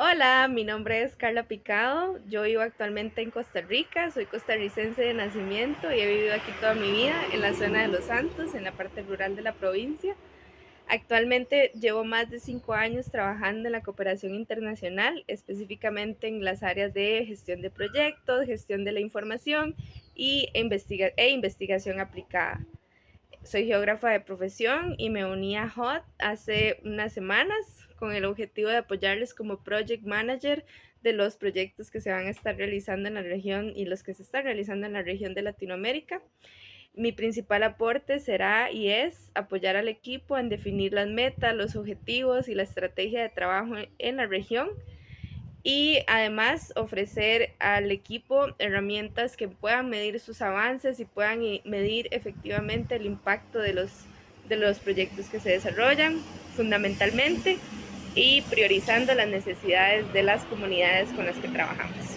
Hola, mi nombre es Carla Picado. Yo vivo actualmente en Costa Rica, soy costarricense de nacimiento y he vivido aquí toda mi vida en la zona de Los Santos, en la parte rural de la provincia. Actualmente llevo más de cinco años trabajando en la cooperación internacional, específicamente en las áreas de gestión de proyectos, gestión de la información y investiga e investigación aplicada. Soy geógrafa de profesión y me uní a HOT hace unas semanas con el objetivo de apoyarles como project manager de los proyectos que se van a estar realizando en la región y los que se están realizando en la región de Latinoamérica. Mi principal aporte será y es apoyar al equipo en definir las metas, los objetivos y la estrategia de trabajo en la región y además ofrecer al equipo herramientas que puedan medir sus avances y puedan medir efectivamente el impacto de los, de los proyectos que se desarrollan fundamentalmente y priorizando las necesidades de las comunidades con las que trabajamos.